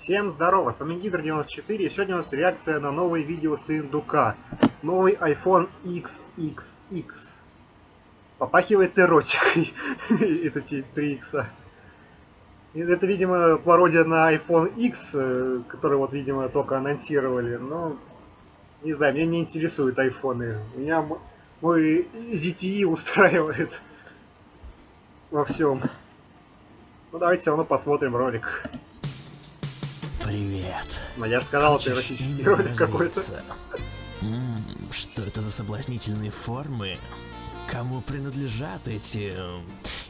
Всем здорово, с вами Гидр94, и сегодня у нас реакция на новое видео с индука. Новый iPhone XXX. Попахивает эротикой, это 3 икса. Это, видимо, пародия на iPhone X, э, который вот, видимо, только анонсировали, но... Не знаю, меня не интересуют айфоны. Меня мой ZTE устраивает во всем. Ну давайте все равно посмотрим ролик. Привет. Но я же сказал, это эротический ролик какой-то. Что это за соблазнительные формы? Кому принадлежат эти э,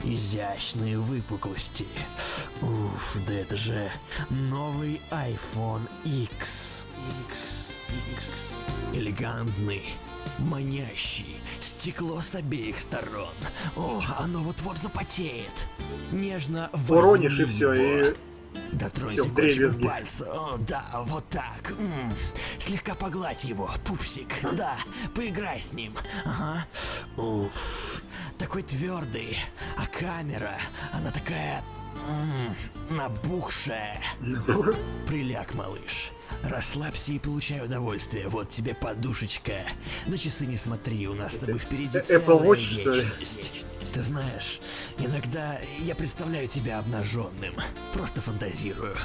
изящные выпуклости? Уф, да это же новый iPhone X. X, X. Элегантный, манящий, стекло с обеих сторон. О, оно вот-вот запотеет. Нежно Уронишь и все, и Дотронься кончиком пальца. О, да, вот так. М -м. Слегка погладь его, пупсик. Да, поиграй с ним. Ага. Уф. Такой твердый. А камера, она такая... М набухшая. Приляг, малыш. Расслабься и получай удовольствие. Вот тебе подушечка. На часы не смотри, у нас с тобой впереди целая вечность. Ты знаешь, иногда я представляю тебя обнаженным. Просто фантазирую.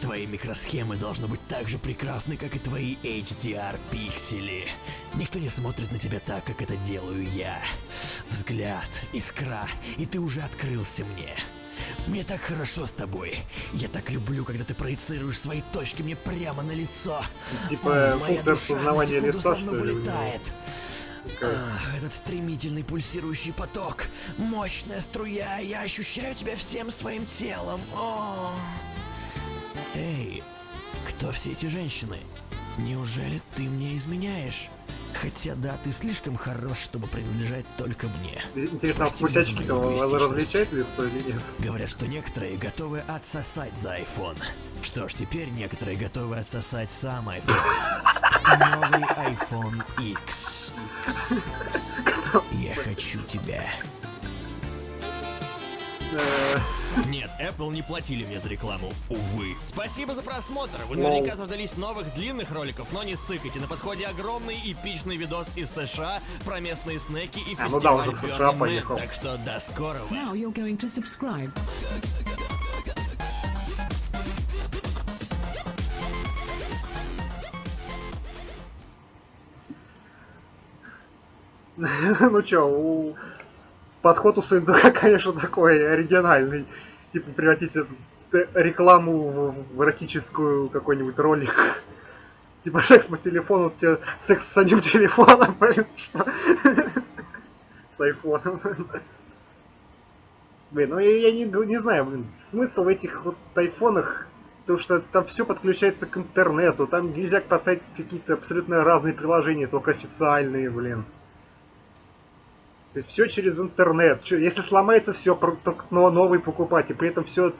Твои микросхемы должны быть так же прекрасны, как и твои HDR-пиксели. Никто не смотрит на тебя так, как это делаю я. Взгляд, искра, и ты уже открылся мне. Мне так хорошо с тобой. Я так люблю, когда ты проецируешь свои точки мне прямо на лицо. Типа О, функция распознавания лица, что ли? вылетает. Ах, этот стремительный пульсирующий поток. Мощная струя. Я ощущаю тебя всем своим телом. О. Эй, кто все эти женщины? Неужели ты мне изменяешь? Хотя да, ты слишком хорош, чтобы принадлежать только мне. Интересно, а пусячки-то различают лицо или нет? Говорят, что некоторые готовы отсосать за iPhone. Что ж, теперь некоторые готовы отсосать сам iPhone. Новый iPhone X. Я хочу тебя. Нет, Apple не платили мне за рекламу, увы. Спасибо за просмотр. Вы наверняка заждались новых длинных роликов, но не ссыкайте. На подходе огромный эпичный видос из США про местные снеки и фестиваль а, ну да, уже в США поехал. Так что до скорого. Now you're going to subscribe. ну чё, у подход у Сундука, конечно, такой оригинальный. Типа превратить рекламу в эротическую какой-нибудь ролик. Типа секс по телефону, у тебя секс с самим телефоном, блин, что? С айфоном. Блин, ну я, не, не знаю, блин, смысл в этих вот айфонах, потому что там все подключается к интернету, там нельзя поставить какие-то абсолютно разные приложения, только официальные, блин. То есть все через интернет. Если сломается все, только новый покупать. И при этом все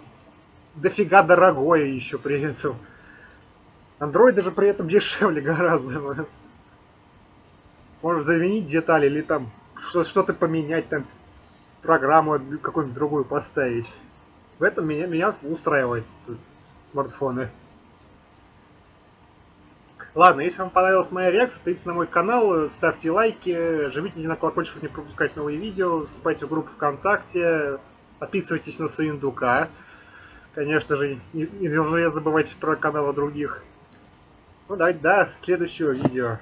дофига дорогое еще при этом. Android даже при этом дешевле гораздо. Можно заменить детали или там что-то поменять, там программу какую-нибудь другую поставить. В этом меня, меня устраивает смартфоны. Ладно, если вам понравилась моя реакция, подписывайтесь на мой канал, ставьте лайки, жмите на колокольчик, чтобы не пропускать новые видео, вступайте в группу ВКонтакте, подписывайтесь на Суиндука. Конечно же, не, не забывайте про каналы других. Ну давайте до следующего видео.